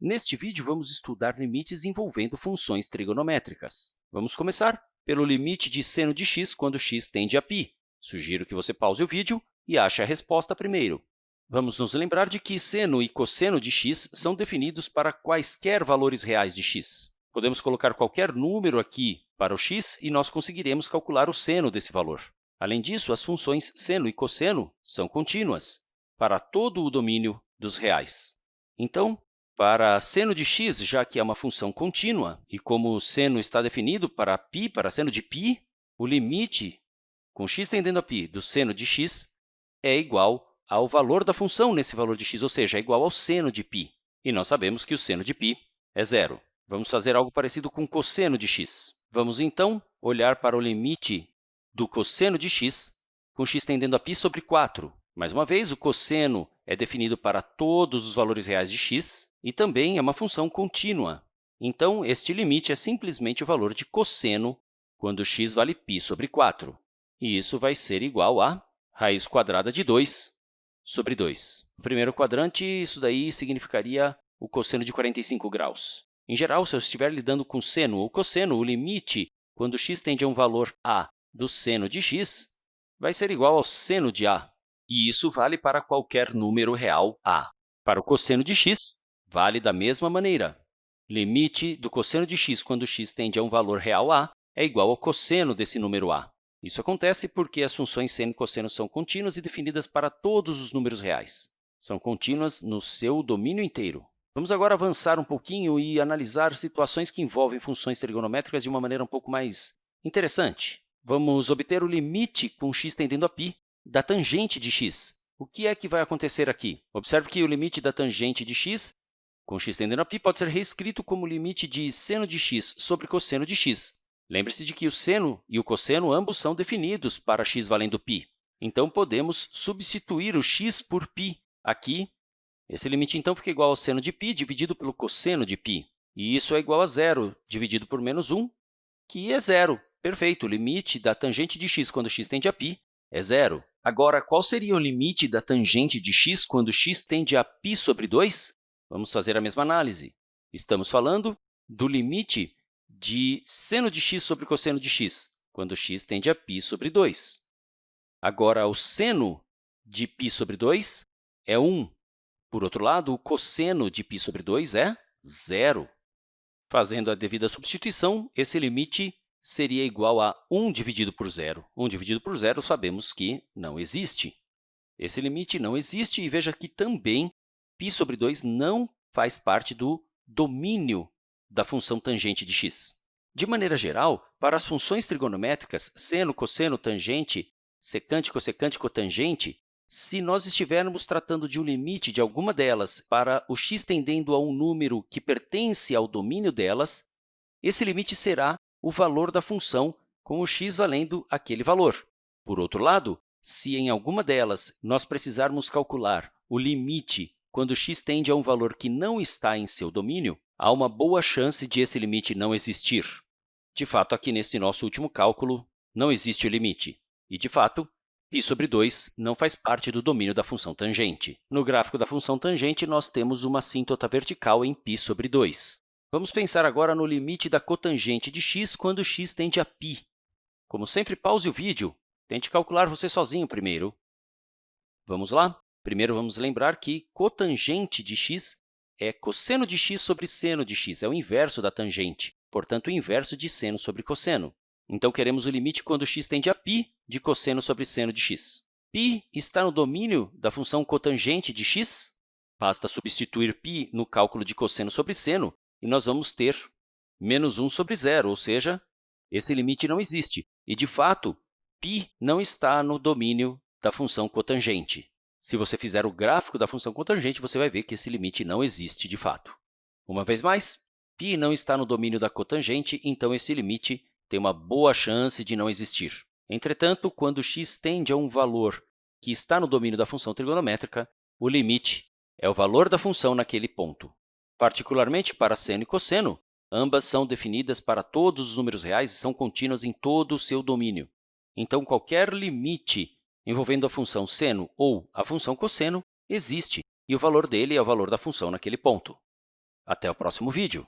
Neste vídeo, vamos estudar limites envolvendo funções trigonométricas. Vamos começar pelo limite de seno de x quando x tende a π. Sugiro que você pause o vídeo e ache a resposta primeiro. Vamos nos lembrar de que seno e cosseno de x são definidos para quaisquer valores reais de x. Podemos colocar qualquer número aqui para o x e nós conseguiremos calcular o seno desse valor. Além disso, as funções seno e cosseno são contínuas para todo o domínio dos reais. Então, para seno de x, já que é uma função contínua, e como o seno está definido para π, para seno de π, o limite com x tendendo a π do seno de x é igual ao valor da função nesse valor de x, ou seja, é igual ao seno de π. E nós sabemos que o seno de π é zero. Vamos fazer algo parecido com cosseno de x. Vamos, então, olhar para o limite do cosseno de x com x tendendo a π sobre 4. Mais uma vez, o cosseno é definido para todos os valores reais de x e também é uma função contínua. Então, este limite é simplesmente o valor de cosseno quando x vale π sobre 4. E isso vai ser igual a raiz quadrada de 2 sobre 2. No primeiro quadrante, isso daí significaria o cosseno de 45 graus. Em geral, se eu estiver lidando com seno ou cosseno, o limite, quando x tende a um valor a do seno de x vai ser igual ao seno de a, e isso vale para qualquer número real a. Para o cosseno de x, vale da mesma maneira. Limite do cosseno de x quando x tende a um valor real a é igual ao cosseno desse número a. Isso acontece porque as funções seno e cosseno são contínuas e definidas para todos os números reais. São contínuas no seu domínio inteiro. Vamos agora avançar um pouquinho e analisar situações que envolvem funções trigonométricas de uma maneira um pouco mais interessante. Vamos obter o limite com x tendendo a π da tangente de x. O que é que vai acontecer aqui? Observe que o limite da tangente de x com x tendendo a π pode ser reescrito como limite de seno de x sobre cosseno de x. Lembre-se de que o seno e o cosseno ambos são definidos para x valendo π. Então, podemos substituir o x por π aqui. Esse limite, então, fica igual ao seno de π dividido pelo cosseno de π. E isso é igual a zero dividido por menos 1, que é zero. Perfeito, o limite da tangente de x quando x tende a π é zero. Agora, qual seria o limite da tangente de x quando x tende a π sobre 2? Vamos fazer a mesma análise. Estamos falando do limite de seno de x sobre cosseno de x, quando x tende a π sobre 2. Agora, o seno de π sobre 2 é 1. Por outro lado, o cosseno de π sobre 2 é zero. Fazendo a devida substituição, esse limite seria igual a 1 dividido por zero. 1 dividido por zero, sabemos que não existe. Esse limite não existe, e veja que também π sobre 2 não faz parte do domínio da função tangente de x. De maneira geral, para as funções trigonométricas, seno, cosseno, tangente, secante, cossecante, cotangente, se nós estivermos tratando de um limite de alguma delas para o x tendendo a um número que pertence ao domínio delas, esse limite será o valor da função com o x valendo aquele valor. Por outro lado, se em alguma delas nós precisarmos calcular o limite quando x tende a um valor que não está em seu domínio, há uma boa chance de esse limite não existir. De fato, aqui neste nosso último cálculo, não existe o limite. E, de fato, π sobre 2 não faz parte do domínio da função tangente. No gráfico da função tangente, nós temos uma assíntota vertical em π sobre 2. Vamos pensar agora no limite da cotangente de x quando x tende a π. Como sempre, pause o vídeo. Tente calcular você sozinho primeiro. Vamos lá? Primeiro, vamos lembrar que cotangente de x é cosseno de x sobre seno de x, é o inverso da tangente, portanto, o inverso de seno sobre cosseno. Então, queremos o limite quando x tende a π de cosseno sobre seno de x. π está no domínio da função cotangente de x? Basta substituir π no cálculo de cosseno sobre seno e nós vamos ter menos 1 sobre zero, ou seja, esse limite não existe. E, de fato, π não está no domínio da função cotangente. Se você fizer o gráfico da função cotangente, você vai ver que esse limite não existe de fato. Uma vez mais, π não está no domínio da cotangente, então esse limite tem uma boa chance de não existir. Entretanto, quando x tende a um valor que está no domínio da função trigonométrica, o limite é o valor da função naquele ponto. Particularmente para seno e cosseno, ambas são definidas para todos os números reais e são contínuas em todo o seu domínio. Então, qualquer limite envolvendo a função seno ou a função cosseno existe, e o valor dele é o valor da função naquele ponto. Até o próximo vídeo!